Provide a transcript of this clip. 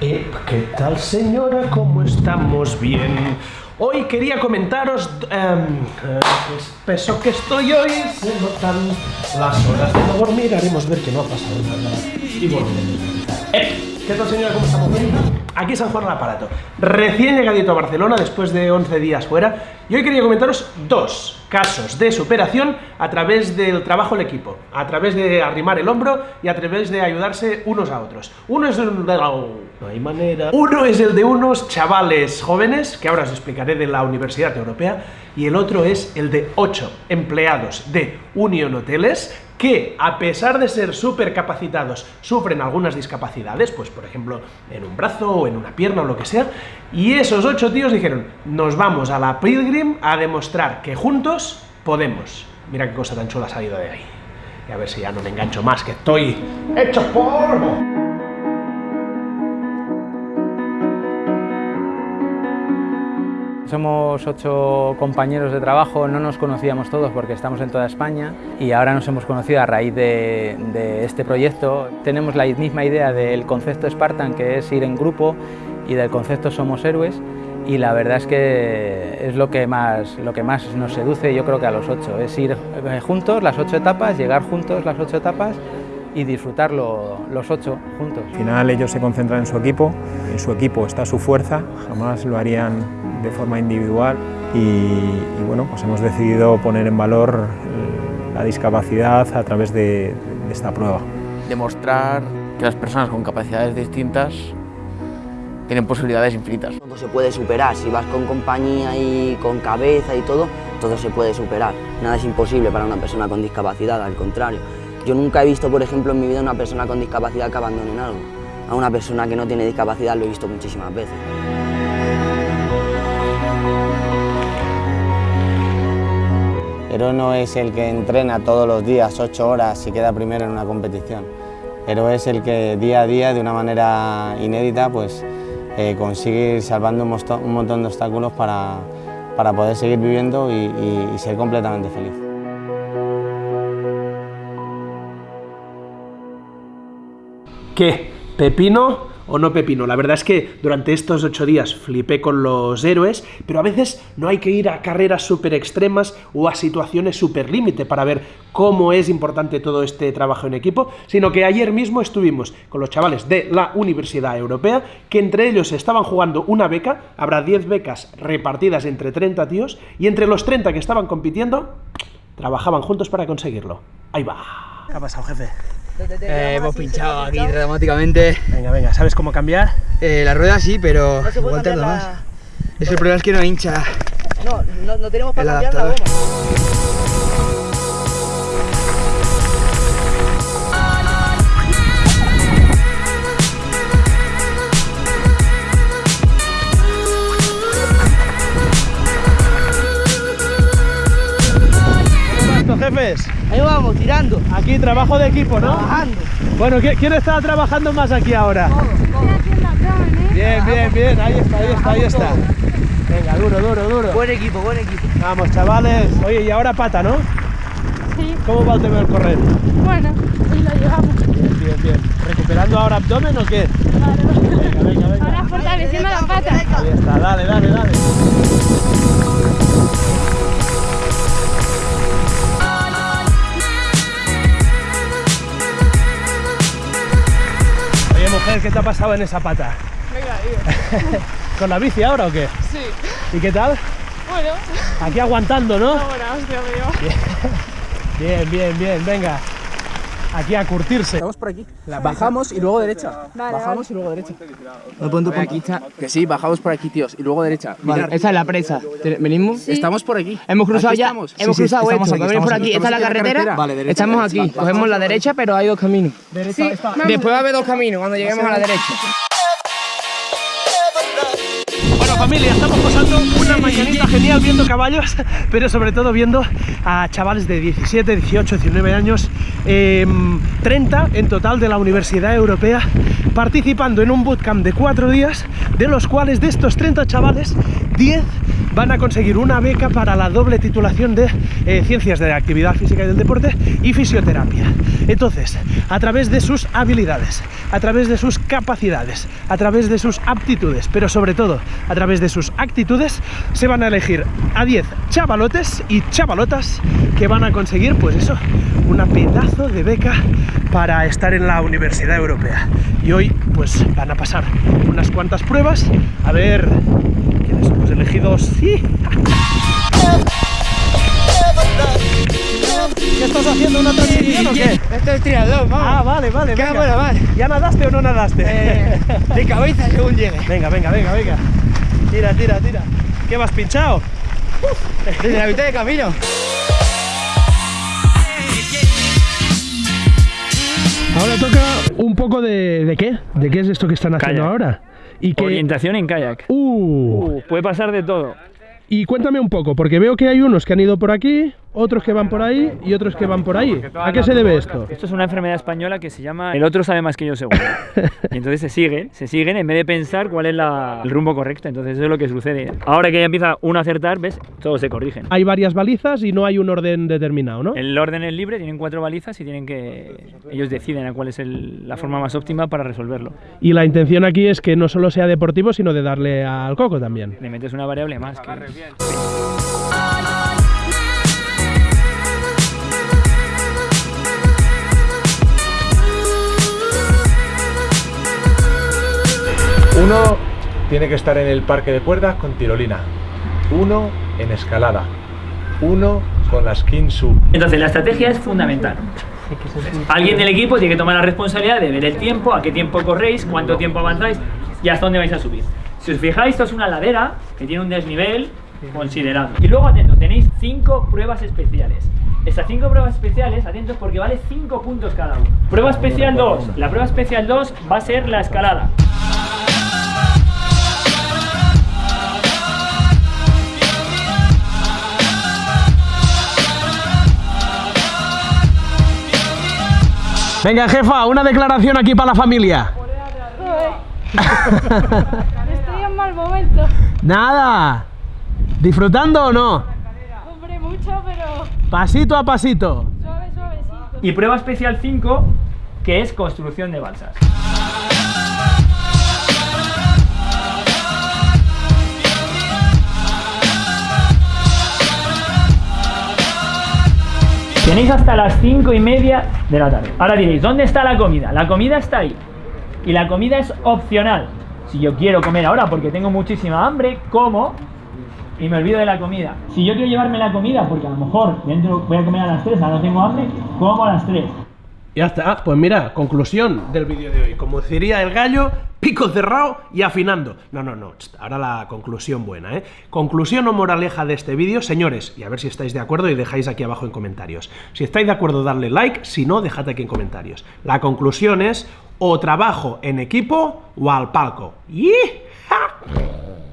Eh, ¿Qué tal señora? ¿Cómo estamos? Bien. Hoy quería comentaros em, eh, espeso que estoy hoy. Se notan las horas de no dormir. Haremos ver que no ha pasado nada. Y volveremos a Eh, ¿Qué tal señora? ¿Cómo estamos? Aquí San Juan el aparato. Recién llegadito a Barcelona después de 11 días fuera. Y hoy quería comentaros dos casos de superación a través del trabajo en equipo, a través de arrimar el hombro y a través de ayudarse unos a otros. Uno es el de. No hay manera. Uno es el de unos chavales jóvenes, que ahora os explicaré de la Universidad Europea, y el otro es el de ocho empleados de Union Hoteles que, a pesar de ser súper capacitados, sufren algunas discapacidades, pues por ejemplo, en un brazo o en una pierna o lo que sea, y esos ocho tíos dijeron, nos vamos a la Pilgrim a demostrar que juntos podemos. Mira qué cosa tan chula ha salido de ahí. Y a ver si ya no me engancho más, que estoy hecho polvo. Somos ocho compañeros de trabajo, no nos conocíamos todos porque estamos en toda España y ahora nos hemos conocido a raíz de, de, este proyecto. Tenemos la misma idea del concepto Spartan, que es ir en grupo, y del concepto Somos Héroes, y la verdad es que es lo que más, lo que más nos seduce yo creo que a los ocho, es ir eh, juntos las ocho etapas, llegar juntos las ocho etapas y disfrutarlo los ocho juntos. Al final ellos se concentran en su equipo, en su equipo está su fuerza, jamás lo harían de forma individual y, y bueno, pues hemos decidido poner en valor eh, la discapacidad a través de, de esta prueba. Demostrar que las personas con capacidades distintas tienen posibilidades infinitas. Todo se puede superar, si vas con compañía y con cabeza y todo, todo se puede superar. Nada es imposible para una persona con discapacidad, al contrario. Yo nunca he visto, por ejemplo, en mi vida una persona con discapacidad que abandone algo. A una persona que no tiene discapacidad lo he visto muchísimas veces. No es el que entrena todos los días, ocho horas y queda primero en una competición. Héroe es el que día a día, de una manera inédita, pues, eh, consigue ir salvando un, montón de obstáculos para, para poder seguir viviendo y, y, y ser completamente feliz. ¿Qué? ¿Pepino o no pepino? La verdad es que durante estos ocho días flipé con los héroes, pero a veces no hay que ir a carreras súper extremas o a situaciones súper límite para ver cómo es importante todo este trabajo en equipo, sino que ayer mismo estuvimos con los chavales de la Universidad Europea, que entre ellos estaban jugando una beca, habrá 10 becas repartidas entre 30 tíos, y entre los 30 que estaban compitiendo, trabajaban juntos para conseguirlo. Ahí va. ¿Qué ha pasado, jefe? Eh, hemos pinchado aquí dramáticamente. Venga, venga, ¿sabes cómo cambiar? Eh, la rueda sí, pero no igual tarda más. Es que el problema es que no hincha. No, no, no tenemos para cambiar la goma. jefes? Ahí vamos, tirando. Aquí trabajo de equipo, ¿no? Trabajando. Bueno, ¿quién está trabajando más aquí ahora? Todo, todo. Bien, bien, bien, ahí está, ahí está, ahí está. Venga, duro, duro, duro. Buen equipo, buen equipo. Vamos, chavales. Oye, y ahora pata, ¿no? Sí. ¿Cómo va el tema del correr? Bueno, y lo llevamos. Bien, bien, bien. ¿Recuperando ahora abdomen o qué? Claro. Venga, venga, venga. Ahora fortaleciendo la pata. Ahí está, dale, dale, dale. Oye, mujer, ¿qué te ha pasado en esa pata? He caído. ¿Con la bici ahora o qué? Sí. ¿Y qué tal? Bueno. Aquí aguantando, ¿no? Ahora, hostia, Bien, bien, bien, venga. Aquí a curtirse. Estamos por aquí. Bajamos y luego derecha. Vale, bajamos vale. y luego derecha. Me pongo por aquí. Que sí, bajamos por aquí, tíos. Y luego derecha. Vale, esa es la presa. ¿Venimos? Estamos por aquí. Hemos cruzado Aquí ya. estamos. Hemos Sí, sí, cruzado estamos esto. aquí, Venimos por aquí. Esta es la en la carretera. carretera. Vale, derecha, Estamos derecha. aquí. Cogemos la derecha, pero hay dos caminos. Sí, vamos. Después va a haber dos caminos cuando lleguemos a la derecha. Familia, estamos pasando una mañanita genial viendo caballos, pero sobre todo viendo a chavales de 17, 18, 19 años, eh, 30 en total de la Universidad Europea, participando en un bootcamp de 4 días, de los cuales de estos 30 chavales, 10 van a conseguir una beca para la doble titulación de eh, Ciencias de la Actividad Física y del Deporte y Fisioterapia. Entonces, a través de sus habilidades, a través de sus capacidades, a través de sus aptitudes, pero sobre todo a través de sus actitudes, se van a elegir a 10 chavalotes y chavalotas que van a conseguir, pues eso, una pedazo de beca para estar en la Universidad Europea. Y hoy, pues van a pasar unas cuantas pruebas a ver 22. ¡Sí! ¿Qué estás haciendo? ¿Una transición o qué? Esto es triatlón, vamos. Ah, vale, vale. Qué venga. vale. ¿Ya nadaste o no nadaste? Eh, de cabeza según llegue. Venga, venga, venga, venga. Tira, tira, tira. ¿Qué vas pinchado? Desde la mitad de camino. Ahora toca un poco de, de qué, de qué es esto que están haciendo Calla. ahora. Y que... Orientación en kayak. Uh, Uh, puede pasar de todo. y cuéntame un poco, porque veo que hay unos que han ido por aquí, otros que van por ahí y otros que van por ahí. ¿A qué se debe esto? Esto es una enfermedad española que se llama el otro sabe más que yo seguro. Y entonces se siguen, se siguen en vez de pensar cuál es la- el rumbo correcto. Entonces eso es lo que sucede. Ahora que ya empieza uno a acertar, ¿ves? Todos se corrigen. Hay varias balizas y no hay un orden determinado, ¿no? El orden es libre, tienen cuatro balizas y tienen que ellos deciden a cuál es el- la forma más óptima para resolverlo. Y la intención aquí es que no solo sea deportivo, sino de darle al coco también. Le metes una variable más. que- Uno tiene que estar en el parque de cuerdas con tirolina. Uno en escalada. Uno con la skin sub. Entonces la estrategia es fundamental. Alguien del equipo tiene que tomar la responsabilidad de ver el tiempo, a qué tiempo corréis, cuánto tiempo avanzáis y hasta dónde vais a subir. Si os fijáis, esto es una ladera que tiene un desnivel considerable. Y luego, atento, tenéis cinco pruebas especiales. Estas cinco pruebas especiales, atentos porque vale 5 puntos cada uno. Prueba especial 2. La prueba especial 2 va a ser la escalada. Venga, jefa, una declaración aquí para la familia. Estoy en mal momento. Nada. ¿Disfrutando o no? Hombre, mucho, pero Pasito a pasito. suave, suavecito. Y prueba especial 5, que es construcción de balsas. Tenéis hasta las 5 y media de la tarde. Ahora diréis, ¿dónde está la comida? La comida está ahí. Y la comida es opcional. Si yo quiero comer ahora porque tengo muchísima hambre, como y me olvido de la comida. Si yo quiero llevarme la comida porque a lo mejor dentro voy a comer a las 3, ahora no tengo hambre, como a las 3. Ya está. Ah, pues mira, conclusión del vídeo de hoy. Como diría el gallo, pico cerrado y afinando. No, no, no. Ahora la conclusión buena, ¿eh? Conclusión o moraleja de este vídeo, señores, y a ver si estáis de acuerdo y dejáis aquí abajo en comentarios. Si estáis de acuerdo, darle like, si no, dejad aquí en comentarios. La conclusión es o trabajo en equipo o al palco. ¡Yee!